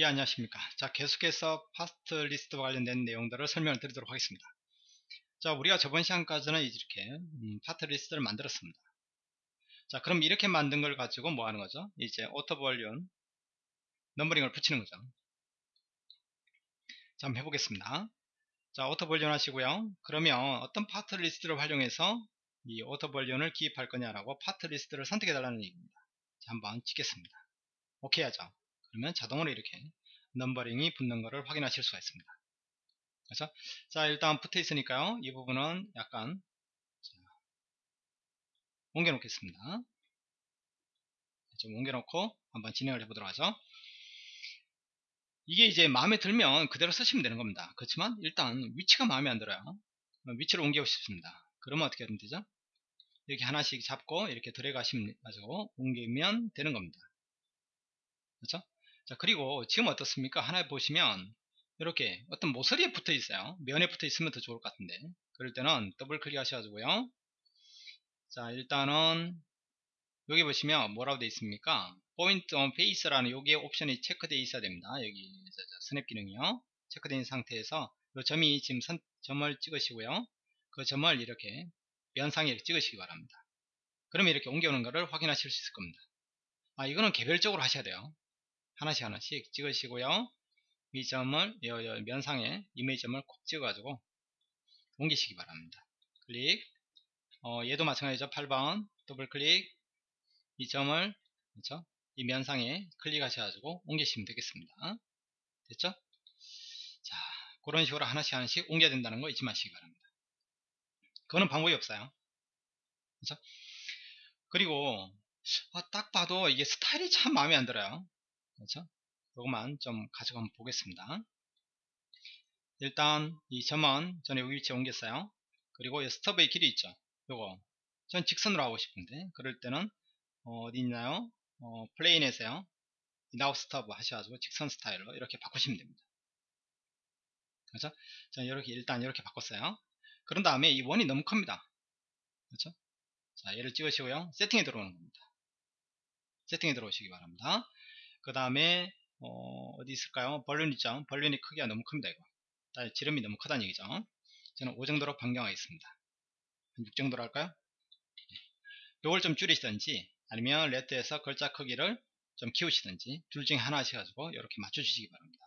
예 안녕하십니까. 자 계속해서 parts list와 관련된 내용들을 설명을 드리도록 하겠습니다. 자 우리가 저번 시간까지는 이렇게 음, part list를 만들었습니다. 자 그럼 이렇게 만든 걸 가지고 뭐 하는 거죠? 이제 auto balloon numbering을 붙이는 거죠. 자 한번 해보겠습니다. 자 auto balloon 하시고요. 그러면 어떤 part list를 활용해서 이 auto balloon을 기입할 거냐라고 part list를 선택해 달라는 얘기입니다. 자 한번 찍겠습니다. 오케이 하죠 그러면 자동으로 이렇게 넘버링이 붙는 것을 확인하실 수가 있습니다. 그래서 자 일단 붙어 있으니까요. 이 부분은 약간 옮겨 놓겠습니다. 좀 옮겨 놓고 한번 진행을 해보도록 하죠. 이게 이제 마음에 들면 그대로 쓰시면 되는 겁니다. 그렇지만 일단 위치가 마음에 안 들어요. 위치를 옮기고 싶습니다. 그러면 어떻게 하면 되죠? 이렇게 하나씩 잡고 이렇게 들어가시면 가지고 옮기면 되는 겁니다. 그렇죠? 자 그리고 지금 어떻습니까? 하나에 보시면 이렇게 어떤 모서리에 붙어 있어요. 면에 붙어 있으면 더 좋을 것 같은데. 그럴 때는 더블 클릭 하셔가지고요. 자 일단은 여기 보시면 뭐라고 되어 있습니까? Point on Face라는 여기에 옵션이 체크되어 있어야 됩니다. 여기 snap 기능이요. 체크된 상태에서 이 점이 지금 선, 점을 찍으시고요. 그 점을 이렇게 면상에 이렇게 찍으시기 바랍니다. 그러면 이렇게 옮겨오는 것을 확인하실 수 있을 겁니다. 아 이거는 개별적으로 하셔야 돼요 하나씩 하나씩 찍으시고요. 이 점을 면상에 이메이지 점을 콕 찍어가지고 옮기시기 바랍니다. 클릭 어, 얘도 마찬가지죠. 8번 더블 클릭 이 점을 그렇죠? 이 면상에 클릭하셔가지고 옮기시면 되겠습니다. 됐죠? 자 그런 식으로 하나씩 하나씩 옮겨야 된다는 거 잊지 마시기 바랍니다. 그거는 방법이 없어요. 그렇죠? 그리고 아, 딱 봐도 이게 스타일이 참 마음에 안 들어요. 그렇죠? 이것만 좀 가지고 한번 보겠습니다. 일단 이 점은 전에 여기 위치에 옮겼어요. 그리고 이 스톱의 길이 있죠. 요거 전 직선으로 하고 싶은데 그럴 때는 어, 디 있나요? 어, plain에서요. no stub 하셔가지고 직선 스타일로 이렇게 바꾸시면 됩니다. 그렇죠? 자 이렇게 일단 이렇게 바꿨어요. 그런 다음에 이 원이 너무 큽니다. 그렇죠? 자 얘를 찍으시고요. 세팅에 들어오는 겁니다. 세팅에 들어오시기 바랍니다. 그 다음에 어, 디 있을까요? balloon 있죠? balloon이 크기가 너무 큽니다. 이거. 지름이 너무 크다는 얘기죠. 저는 5 정도로 변경하겠습니다. 한6 정도로 할까요? 이걸 좀 줄이시든지 아니면 레트에서 글자 크기를 좀 키우시든지 둘 중에 하나 하셔가지고 이렇게 맞춰주시기 바랍니다.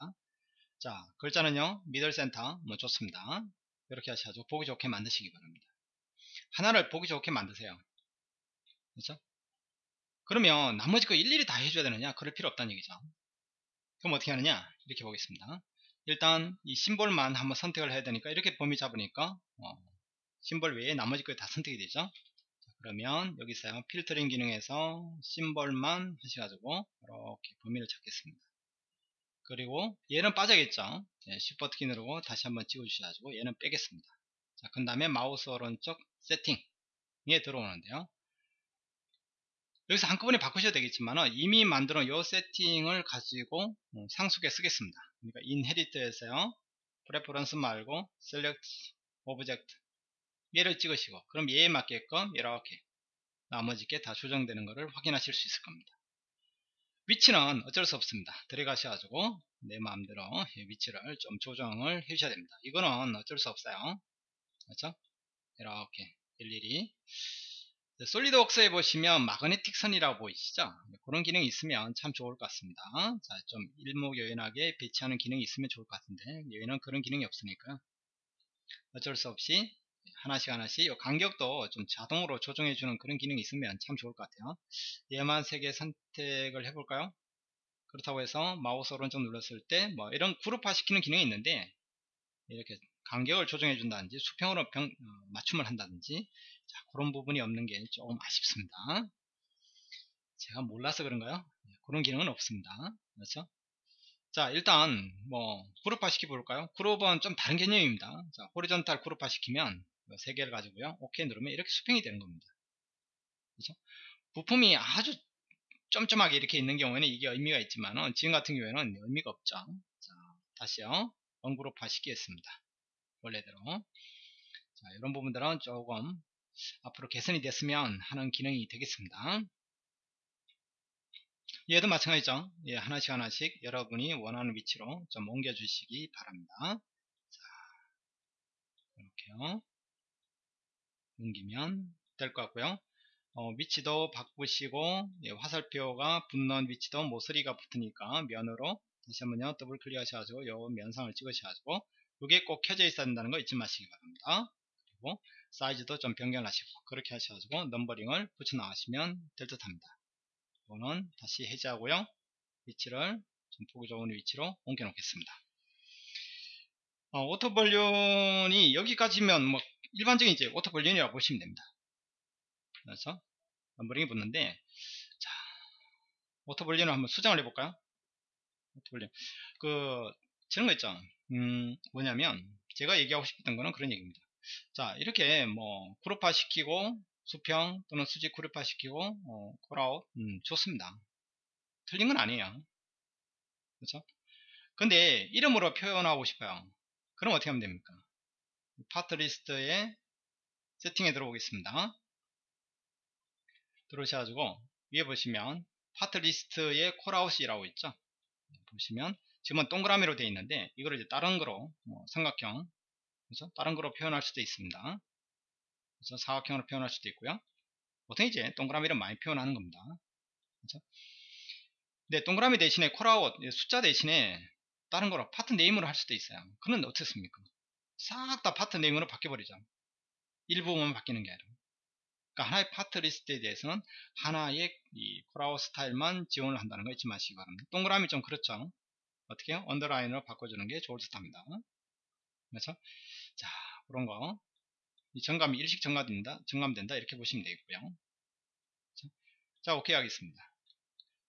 자 글자는요 미들 센터 뭐 좋습니다. 이렇게 하셔가지고 보기 좋게 만드시기 바랍니다. 하나를 보기 좋게 만드세요. 그렇죠? 그러면 나머지 거 일일이 다 해줘야 되느냐? 그럴 필요 없다는 얘기죠. 그럼 어떻게 하느냐? 이렇게 보겠습니다. 일단 이 심볼만 한번 선택을 해야 되니까 이렇게 범위 잡으니까 어, 심볼 외에 나머지 거 다 선택이 되죠. 자, 그러면 여기서 필터링 기능에서 심볼만 하셔가지고 이렇게 범위를 찾겠습니다. 그리고 얘는 빠져야겠죠. 네, Shift 버튼 누르고 다시 한번 찍어주셔가지고 얘는 빼겠습니다. 자 그 다음에 마우스 오른쪽 세팅에 들어오는데요 여기서 한꺼번에 바꾸셔도 되겠지만 이미 만들어 놓은 이 세팅을 가지고 어, 상속에 쓰겠습니다. 그러니까 inherit에서요. preference 말고 select object 얘를 찍으시고 그럼 얘에 맞게끔 이렇게 나머지 게 다 조정되는 것을 확인하실 수 있을 겁니다. 위치는 어쩔 수 없습니다. 들어가셔가지고 내 마음대로 위치를 좀 조정을 해 주셔야 됩니다. 이거는 어쩔 수 없어요. 그렇죠? 이렇게 일일이 솔리드웍스에 보시면 마그네틱 선이라고 보이시죠? 그런 기능이 있으면 참 좋을 것 같습니다. 자, 좀 일목요연하게 배치하는 기능이 있으면 좋을 것 같은데 여기는 그런 기능이 없으니까 어쩔 수 없이 하나씩 하나씩 간격도 좀 자동으로 조정해주는 그런 기능이 있으면 참 좋을 것 같아요. 얘만 세 개 선택을 해볼까요? 그렇다고 해서 마우스 오른쪽 눌렀을 때 뭐 이런 그룹화 시키는 기능이 있는데 이렇게 간격을 조정해 준다든지 수평으로 병, 어, 맞춤을 한다든지 자, 그런 부분이 없는 게 조금 아쉽습니다. 제가 몰라서 그런가요? 네, 그런 기능은 없습니다. 그렇죠? 자, 일단 뭐 그룹화 시켜 볼까요? 그룹은 좀 다른 개념입니다. 자, 호리전탈 그룹화 시키면 세 개를 가지고요. 오케이 누르면 이렇게 수평이 되는 겁니다. 그렇죠? 부품이 아주 점점하게 이렇게 있는 경우에는 이게 의미가 있지만 지금 같은 경우에는 의미가 없죠. 자, 다시요. 원그룹화 시키겠습니다. 원래대로. 자, 이런 부분들은 조금 앞으로 개선이 됐으면 하는 기능이 되겠습니다. 얘도 마찬가지죠. 예, 하나씩 하나씩 여러분이 원하는 위치로 좀 옮겨 주시기 바랍니다. 자, 이렇게요. 옮기면 될 것 같고요. 어, 위치도 바꾸시고 예, 화살표가 붙는 위치도 모서리가 붙으니까 면으로 다시 한번요 더블 클릭하셔가지고 요 면상을 찍으셔가지고 이게 꼭 켜져 있어야 된다는 거 잊지 마시기 바랍니다 그리고 사이즈도 좀 변경하시고 그렇게 하셔가지고 넘버링을 붙여 나가시면 될 듯 합니다. 이거는 다시 해제하고요. 위치를 좀 보기 좋은 위치로 옮겨 놓겠습니다. 어, auto balloon이 여기까지면 뭐 일반적인 이제 auto balloon이라고 보시면 됩니다. 그래서 넘버링이 붙는데 자 auto balloon을 한번 수정을 해볼까요? auto balloon 그 저런 거 있죠? 음 뭐냐면 제가 얘기하고 싶었던 거는 그런 얘기입니다 자 이렇게 뭐 그룹화 시키고 수평 또는 수직 그룹화 시키고 어, callout 음, 좋습니다. 틀린 건 아니에요. 그렇죠? 근데 이름으로 표현하고 싶어요. 그럼 어떻게 하면 됩니까? part list에 세팅에 들어오겠습니다. 들어오셔가지고 위에 보시면 part list에 callout이라고 있죠? 보시면 지금은 동그라미로 되어 있는데 이거를 이제 다른 거로 뭐 삼각형 그래서 다른 거로 표현할 수도 있습니다 그래서 사각형으로 표현할 수도 있고요 보통 이제 동그라미를 많이 표현하는 겁니다 그렇죠? 근데 동그라미 대신에 callout 숫자 대신에 다른 거로 part name으로 할 수도 있어요 그는 어떻습니까 싹 다 part name으로 바뀌어버리죠 일부분 바뀌는 게 아니라 그러니까 하나의 part list에 대해서는 하나의 이 callout 스타일만 지원을 한다는 거 잊지 마시기 바랍니다. 동그라미 좀 그렇죠. 어떻게 요 underline으로 바꿔주는 게 좋을 듯 합니다. 그렇죠? 자, 그런 거. 이 정감이 일식 정감된다, 정감된다, 이렇게 보시면 되겠고요. 그렇죠? 자, 오케이 하겠습니다.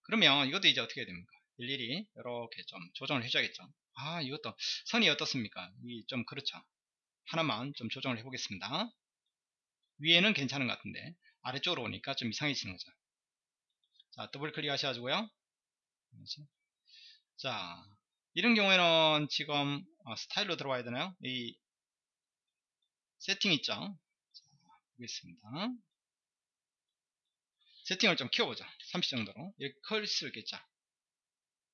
그러면 이것도 이제 어떻게 됩니까? 일일이 이렇게 좀 조정을 해줘야겠죠. 아, 이것도 선이 어떻습니까? 이 좀 그렇죠. 하나만 좀 조정을 해보겠습니다. 위에는 괜찮은 것 같은데 아래쪽으로 오니까 좀 이상해지는 거죠 자 더블 클릭 하셔가지고요 자 이런 경우에는 지금 어, 스타일로 들어와야 되나요? 이 세팅 있죠? 자, 보겠습니다. 세팅을 좀 키워보자. 30 정도로. 이렇게 클 수 있겠죠?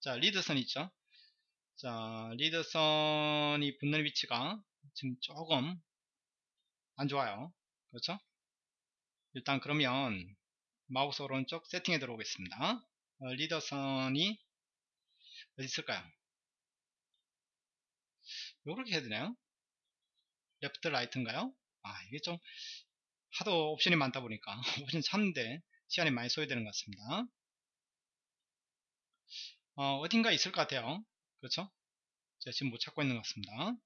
자 리드선 있죠? 자 리드선이 붙는 위치가 지금 조금 안 좋아요. 그렇죠? 일단 그러면 마우스 오른쪽 세팅에 들어오겠습니다. 어, leader선이 어디 있을까요? 요렇게 해야 되나요? left right인가요? 아 이게 좀 하도 옵션이 많다 보니까 옵션 찾는데 시간이 많이 소요되는 것 같습니다. 어, 어딘가 있을 것 같아요. 그렇죠? 제가 지금 못 찾고 있는 것 같습니다.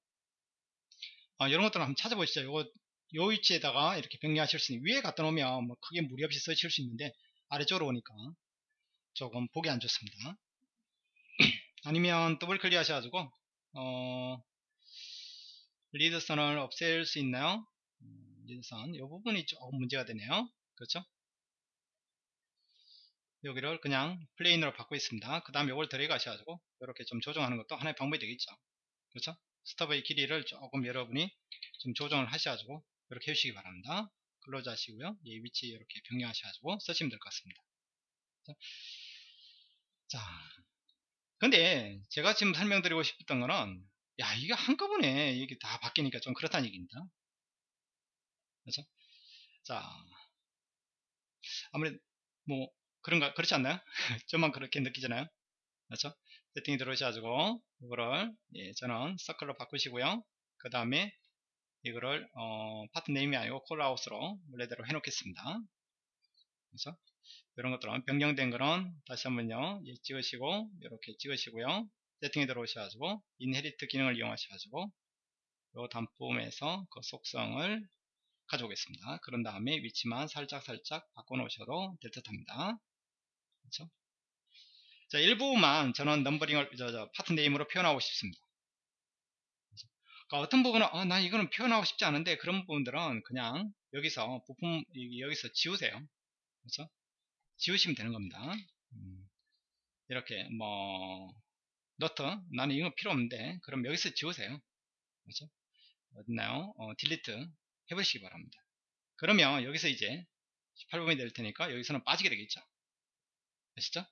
어, 이런 것들을 한번 찾아보시죠. 이거 요 위치에다가 이렇게 변경하실 수 있는 위에 갖다 놓으면 뭐 크게 무리 없이 쓰실 수 있는데 아래쪽으로 오니까 조금 보기 안 좋습니다 아니면 더블 클릭 하셔가지고 어, 리드선을 없앨 수 있나요? 음, 리드선. 이 부분이 조금 문제가 되네요. 그렇죠? 여기를 그냥 plain으로 바꾸고 있습니다. 그 다음 이걸 들어가셔가지고 이렇게 좀 조정하는 것도 하나의 방법이 되겠죠. 그렇죠? stub의 길이를 조금 여러분이 좀 조정을 하셔가지고 이렇게 해주시기 바랍니다. close 하시고요. 이 위치 이렇게 변경하셔가지고 쓰시면 될 것 같습니다. 자, 근데 제가 지금 설명드리고 싶었던 거는 야 이게 한꺼번에 이게 다 바뀌니까 좀 그렇다는 얘기입니다. 그렇죠? 자, 아무래도 뭐 그런가 그렇지 않나요? 저만 그렇게 느끼잖아요. 그렇죠? 세팅이 들어오셔가지고 이거를 예, 저는 서클로 바꾸시고요. 그 다음에 이거를 어, 파트 네임이 아니고 콜아웃으로 원래대로 해놓겠습니다. 그래서 이런 것들은 변경된 거는 다시 한번요 찍으시고 이렇게 찍으시고요 세팅에 들어오셔가지고 inherit 기능을 이용하셔가지고 이 단품에서 그 속성을 가져오겠습니다. 그런 다음에 위치만 살짝 살짝 바꿔 놓으셔도 될 듯 합니다. 그렇죠? 자, 일부만 저는 넘버링을 저, 저 part name으로 표현하고 싶습니다. 그러니까 어떤 부분은 어, 난 이거는 표현하고 싶지 않은데 그런 부분들은 그냥 여기서 부품 여기서 지우세요 그렇죠 지우시면 되는 겁니다 음, 이렇게 뭐 노트 나는 이거 필요 없는데 그럼 여기서 지우세요 그렇죠 어딨나요 어, delete 해보시기 바랍니다 그러면 여기서 이제 18부분이 될 테니까 여기서는 빠지게 되겠죠 아시죠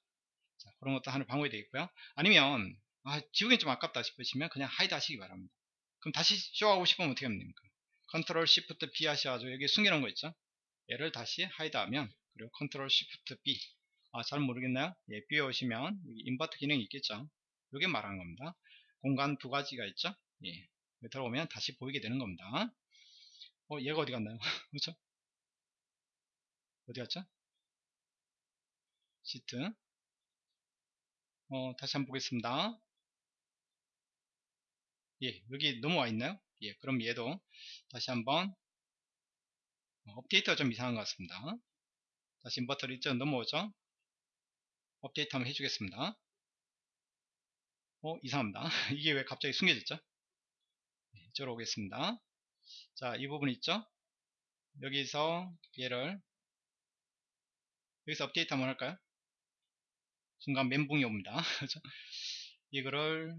자, 그런 것도 하는 방법이 되겠고요. 아니면 아, 지우긴 좀 아깝다 싶으시면 그냥 hide 하시기 바랍니다. 그럼 다시 show하고 싶으면 어떻게 하면 됩니까? Control Shift B 하셔가지고 여기 숨겨놓은 거 있죠? 얘를 다시 hide 하면 그리고 Control Shift B 아, 잘 모르겠나요? 예, view에 오시면 invert 기능이 있겠죠? 이게 말하는 겁니다. 공간 두 가지가 있죠? 예, 들어오면 다시 보이게 되는 겁니다. 어, 얘가 어디 갔나요? 그렇죠? 어디 갔죠? 시트 어, 다시 한번 보겠습니다. 예, 여기 넘어와 있나요? 예, 그럼 얘도 다시 한번 어, 업데이트가 좀 이상한 것 같습니다. 다시 인버터를 이쪽 넘어오죠? 업데이트 한번 해주겠습니다. 어, 이상합니다. 이게 왜 갑자기 숨겨졌죠? 네, 이쪽으로 오겠습니다. 자, 이 부분 있죠? 여기서 얘를 여기서 업데이트 한번 할까요? 순간 멘붕이 옵니다. 그죠? 이거를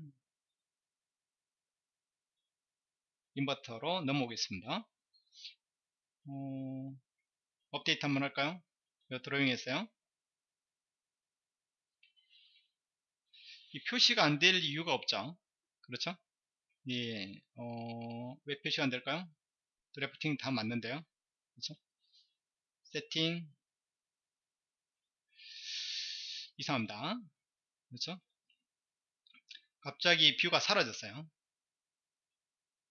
인버터로 넘어오겠습니다. 어, 업데이트 한번 할까요? 드로잉 했어요. 이 표시가 안 될 이유가 없죠. 그렇죠? 예, 어, 왜 표시가 안 될까요? 드래프팅 다 맞는데요. 그렇죠? 세팅 이상합니다. 그렇죠? 갑자기 view가 사라졌어요.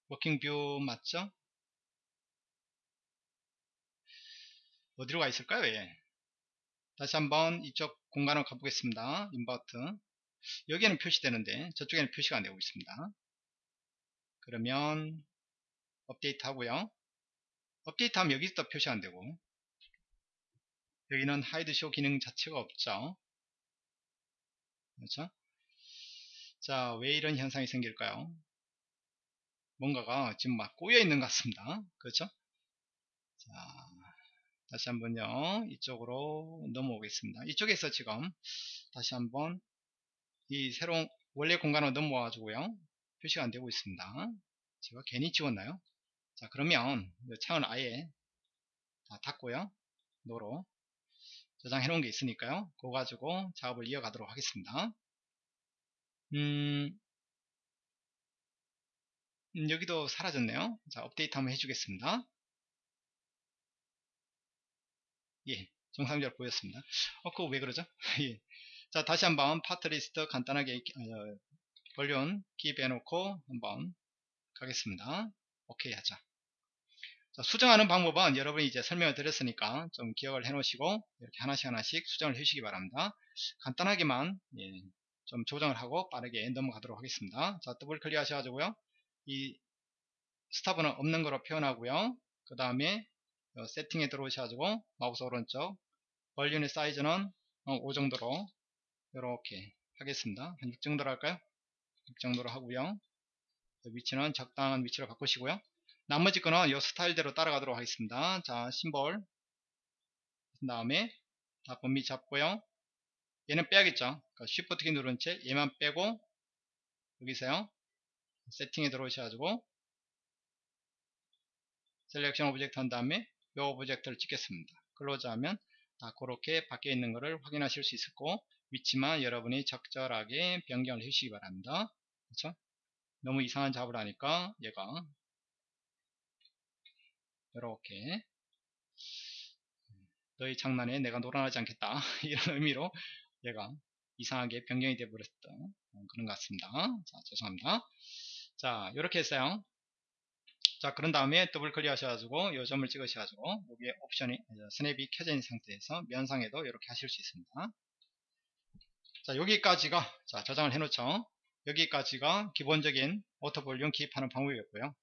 working view 맞죠? 어디로 가 있을까요? 예. 다시 한번 이쪽 공간을 가보겠습니다. invert. 여기에는 표시되는데 저쪽에는 표시가 안 되고 있습니다. 그러면 업데이트 하고요. 업데이트 하면 여기서 표시 안 되고 여기는 hide show 기능 자체가 없죠. 그렇죠? 자, 왜 이런 현상이 생길까요? 뭔가가 지금 막 꼬여 있는 것 같습니다. 그렇죠? 자, 다시 한번요. 이쪽으로 넘어오겠습니다. 이쪽에서 지금 다시 한번 이 새로운 원래 공간으로 넘어와 가지고요. 표시가 안 되고 있습니다. 제가 괜히 지웠나요? 자, 그러면 창을 아예 다 닫고요. 노로 저장해 놓은 게 있으니까요. 그거 가지고 작업을 이어가도록 하겠습니다. 음, 음, 여기도 사라졌네요. 자, 업데이트 한번 해주겠습니다. 예, 정상적으로 보였습니다. 어, 그거 왜 그러죠? 예. 자, 다시 한번 파트 리스트 간단하게 어, balloon 기입해 놓고 한번 가겠습니다. 오케이 하자. 자, 수정하는 방법은 여러분이 이제 설명을 드렸으니까 좀 기억을 해 놓으시고 이렇게 하나씩 하나씩 수정을 해 주시기 바랍니다. 간단하게만 예, 좀 조정을 하고 빠르게 넘어가도록 하겠습니다. 자, 더블 클릭 하셔가지고요. 이 stub은 없는 거로 표현하고요. 그 다음에 세팅에 들어오셔가지고 마우스 오른쪽 balloon의 사이즈는 5 정도로 이렇게 하겠습니다. 한 6 정도로 할까요? 6 정도로 하고요. 위치는 적당한 위치로 바꾸시고요. 나머지 거는 이 스타일대로 따라가도록 하겠습니다. 자, 심볼. 그 다음에 다 범위 잡고요. 얘는 빼야겠죠. 그러니까 Shift 키 누른 채 얘만 빼고 여기서요. 세팅에 들어오셔가지고 selection object 한 다음에 이 object를 찍겠습니다. close 하면 다 그렇게 밖에 있는 것을 확인하실 수 있었고 위치만 여러분이 적절하게 변경을 해주시기 바랍니다. 그렇죠? 너무 이상한 작업을 하니까 얘가 이렇게 너희 장난에 내가 놀아나지 않겠다 이런 의미로 얘가 이상하게 변경이 되어 버렸던 그런 것 같습니다. 자 죄송합니다. 자 이렇게 했어요 자 그런 다음에 더블 클릭 하셔가지고 요 점을 찍으셔가지고 여기에 옵션이 스냅이 켜져 있는 상태에서 면상에도 이렇게 하실 수 있습니다 자 여기까지가 자 저장을 해 놓죠 여기까지가 기본적인 auto balloon 기입하는 방법이었고요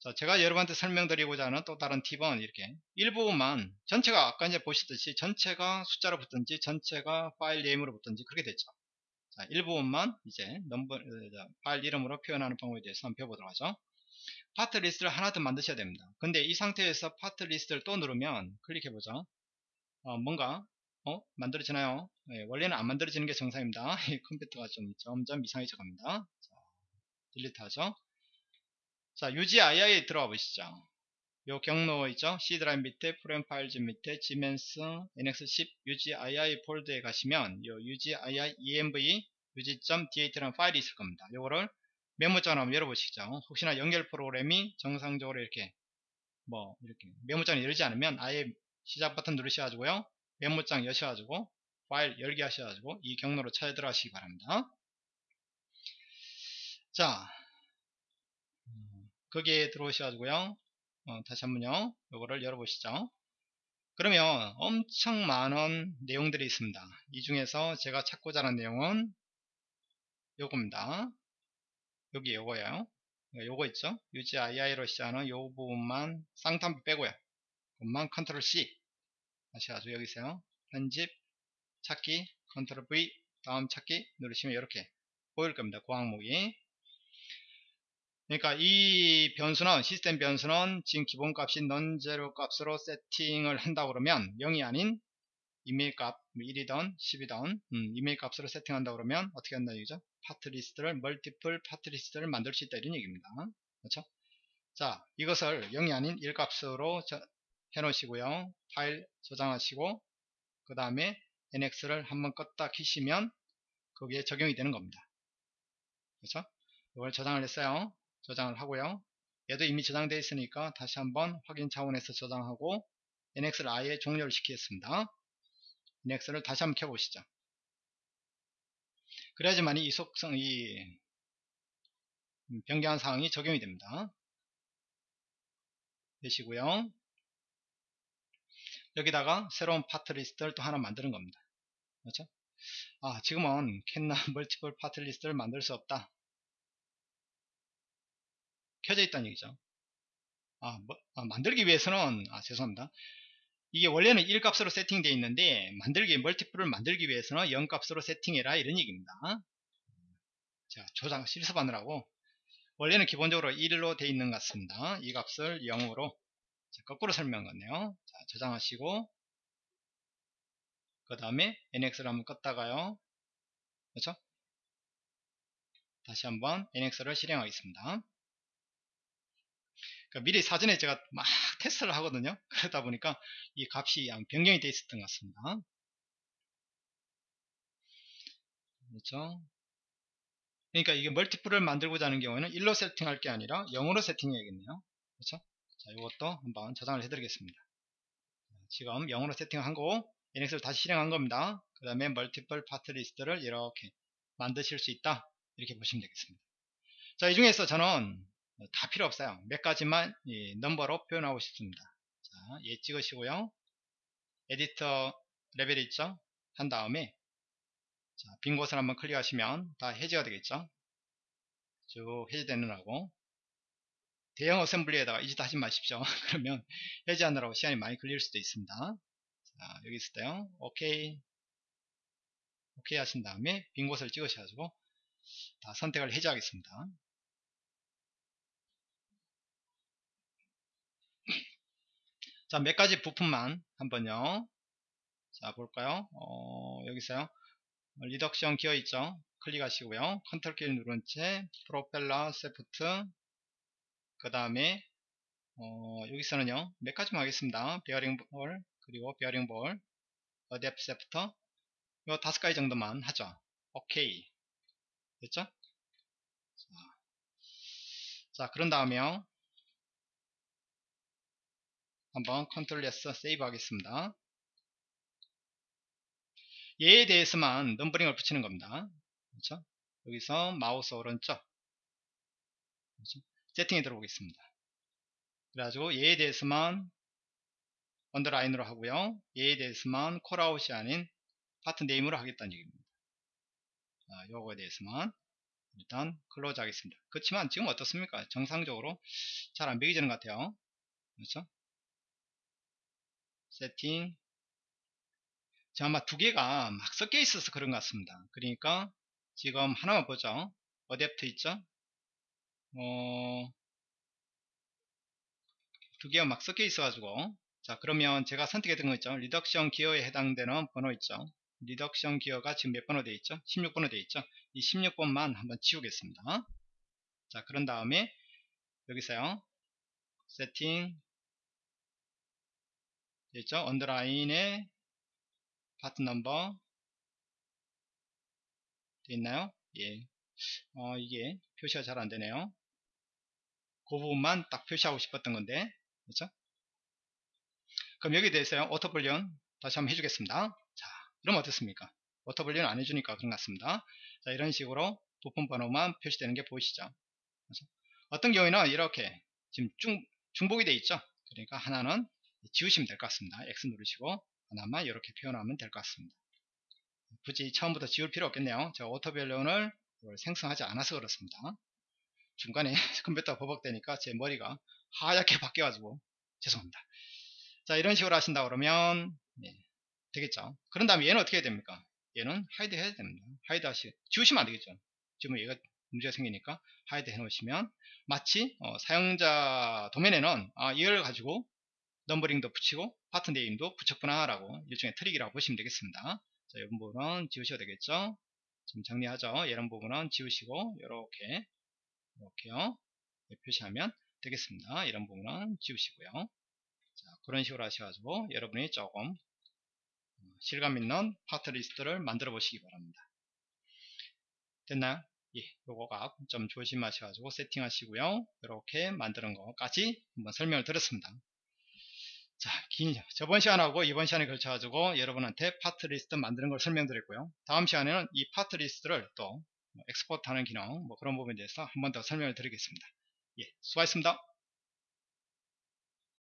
자 제가 여러분한테 설명드리고자 하는 또 다른 팁은 이렇게 일부분만 전체가 아까 이제 보시듯이 전체가 숫자로 붙든지 전체가 파일 name으로 붙든지 그렇게 됐죠 자, 일부분만 이제 넘버, 어, 파일 이름으로 표현하는 방법에 대해서 한번 배워보도록 하죠. 파트 리스트를 하나 더 만드셔야 됩니다. 근데 이 상태에서 파트 리스트를 또 누르면 클릭해보죠. 어, 뭔가 어? 만들어지나요? 네, 원래는 안 만들어지는 게 정상입니다. 컴퓨터가 좀 점점 이상해져 갑니다. 자, delete 하죠. 자, UGII에 들어가 보시죠. 요 경로 있죠 C 드라이브 밑에 Program Files 밑에 Siemens NX10 UGII 폴더에 가시면 요 UGII env UG.dat라는 파일이 있을 겁니다 요거를 메모장을 한번 열어보시죠 혹시나 연결 프로그램이 정상적으로 이렇게 뭐 이렇게 메모장을 열지 않으면 아예 시작 버튼 누르셔가지고요 메모장 여셔가지고 파일 열기 하셔가지고 이 경로로 찾아 들어가시기 바랍니다. 자 음, 거기에 들어오셔가지고요. 어, 다시 한번요. 요거를 열어보시죠. 그러면 엄청 많은 내용들이 있습니다. 이 중에서 제가 찾고자 하는 내용은 요겁니다. 여기 요거예요. 요거 있죠? UGII로 시작하는 요 부분만 쌍탄비 빼고요. 그것만 컨트롤 C 하셔가지고 여기 있어요. 편집 찾기 컨트롤 V 다음 찾기 누르시면 이렇게 보일 겁니다. 그 항목이. 그러니까 이 변수는 시스템 변수는 지금 기본값이 non0 값으로 세팅을 한다 그러면 0이 아닌 임의의 값 1이던 뭐 10이던 음, 임의의 값으로 세팅한다 그러면 어떻게 한다 이거죠? 파트 리스트를 multiple 파트 리스트를 만들 수 있다 이런 얘기입니다. 그렇죠? 자 이것을 0이 아닌 1 값으로 해 놓으시고요 파일 저장하시고 그 다음에 nx를 한번 껐다 키시면 거기에 적용이 되는 겁니다 그렇죠 이걸 저장을 했어요 저장을 하고요. 얘도 이미 저장되어 있으니까 다시 한번 확인 차원에서 저장하고 NX를 아예 종료를 시키겠습니다. NX를 다시 한번 켜보시죠. 그래야지만 이 속성, 이 변경한 사항이 적용이 됩니다. 되시고요. 여기다가 새로운 파트 리스트를 또 하나 만드는 겁니다. 그렇죠? 아, 지금은 캔나 멀티플 파트 리스트를 만들 수 없다. 켜져 있다는 얘기죠. 아, 뭐, 아, 만들기 위해서는 아 죄송합니다. 이게 원래는 1값으로 세팅되어 있는데 만들기 멀티플을 만들기 위해서는 0값으로 세팅해라 이런 얘기입니다. 자 조작 실습하느라고 원래는 기본적으로 1로 되어 있는 것 같습니다. 이 값을 0으로 자, 거꾸로 설명했네요. 자, 저장하시고 그 다음에 nx를 한번 껐다가요. 그렇죠? 다시 한번 nx를 실행하겠습니다. 그러니까 미리 사전에 제가 막 테스트를 하거든요. 그러다 보니까 이 값이 변경이 되어 있었던 것 같습니다. 그렇죠? 그러니까 이게 멀티플을 만들고자 하는 경우에는 1로 세팅할 게 아니라 0으로 세팅해야겠네요. 그렇죠? 자, 이것도 한번 저장을 해드리겠습니다. 지금 0으로 세팅한 거고 NX를 다시 실행한 겁니다. 그 다음에 multiple 파트 리스트를 이렇게 만드실 수 있다. 이렇게 보시면 되겠습니다. 자, 이 중에서 저는 다 필요 없어요. 몇 가지만 넘버로 표현하고 싶습니다. 자, 얘 찍으시고요. edit level 있죠? 한 다음에 자, 빈 곳을 한번 클릭하시면 다 해제가 되겠죠? 쭉 해제되느라고 대형 assembly에다가 이짓 하지 마십시오. 그러면 해제하느라고 시간이 많이 걸릴 수도 있습니다. 자, 여기 있을 때요. 오케이. 오케이 하신 다음에 빈 곳을 찍으셔가지고 다 선택을 해제하겠습니다. 자, 몇 가지 부품만 한번요. 자, 볼까요? 어, 여기 있어요. reduction 기어 있죠? 클릭하시고요. 컨트롤 키를 누른 채 프로펠러, 세프트 그 다음에 어, 여기서는요. 몇 가지만 하겠습니다. 베어링 볼, 그리고 베어링 볼, adapter shaft 이 다섯 가지 정도만 하죠. 오케이. 됐죠? 자, 자 그런 다음에요. 한번 컨트롤 S save 하겠습니다. 얘에 대해서만 numbering을 붙이는 겁니다. 그렇죠? 여기서 마우스 오른쪽 그렇죠? 세팅에 들어오겠습니다. 그래가지고 얘에 대해서만 underline으로 하고요. 얘에 대해서만 callout이 아닌 part name으로 하겠다는 얘기입니다. 자, 요거에 대해서만 일단 close 하겠습니다. 그렇지만 지금 어떻습니까? 정상적으로 잘 안 바뀌지는 것 같아요. 그렇죠? 세팅 자, 아마 두 개가 막 섞여 있어서 그런 것 같습니다. 그러니까 지금 하나만 보죠. adapt 있죠? 어, 두 개가 막 섞여 있어가지고 자 그러면 제가 선택했던 거 있죠. reduction 기어에 해당되는 번호 있죠. reduction 기어가 지금 몇 번호 되어 있죠? 16번호 되어 있죠? 이 16번만 한번 치우겠습니다. 자 그런 다음에 여기서요. 세팅 있죠? 언더라인에 파트 넘버 돼 있나요? 예. 어, 이게 표시가 잘 안되네요. 그 부분만 딱 표시하고 싶었던 건데, 그렇죠? 그럼 여기에 대해서 auto balloon 다시 한번 해주겠습니다. 자, 이러면 어떻습니까? auto balloon 안 해주니까 그런 것 같습니다. 자, 이런 식으로 부품 번호만 표시되는 게 보이시죠? 그래서 어떤 경우에는 이렇게 지금 중, 중복이 돼 있죠? 그러니까 하나는 지우시면 될 것 같습니다. X 누르시고 하나만 이렇게 표현하면 될 것 같습니다. 굳이 처음부터 지울 필요 없겠네요. 제가 auto balloon을 생성하지 않아서 그렇습니다. 중간에 컴퓨터가 버벅대니까 제 머리가 하얗게 바뀌어가지고 죄송합니다. 자 이런 식으로 하신다 그러면 네, 되겠죠. 그런 다음에 얘는 어떻게 해야 됩니까? 얘는 hide 해야 됩니다. hide 하시 지우시면 안 되겠죠. 지금 얘가 문제가 생기니까 hide 해 놓으시면 마치 어, 사용자 도면에는 아, 이걸 가지고 넘버링도 붙이고 파트 name도 붙였구나 라고 일종의 트릭이라고 보시면 되겠습니다. 자, 이 부분은 지우셔도 되겠죠. 좀 정리하죠. 이런 부분은 지우시고 이렇게 이렇게요. 네, 표시하면 되겠습니다. 이런 부분은 지우시고요. 자, 그런 식으로 하셔가지고 여러분이 조금 어, 실감 있는 파트 리스트를 만들어 보시기 바랍니다. 됐나요? 예, 요거가 좀 조심하셔가지고 세팅하시고요. 이렇게 만드는 것까지 한번 설명을 드렸습니다. 자, 긴, 저번 시간하고 이번 시간에 걸쳐가지고 여러분한테 파트 리스트 만드는 걸 설명드렸고요. 다음 시간에는 이 파트 리스트를 또 export 하는 기능, 뭐 그런 부분에 대해서 한 번 더 설명을 드리겠습니다. 예, 수고하셨습니다.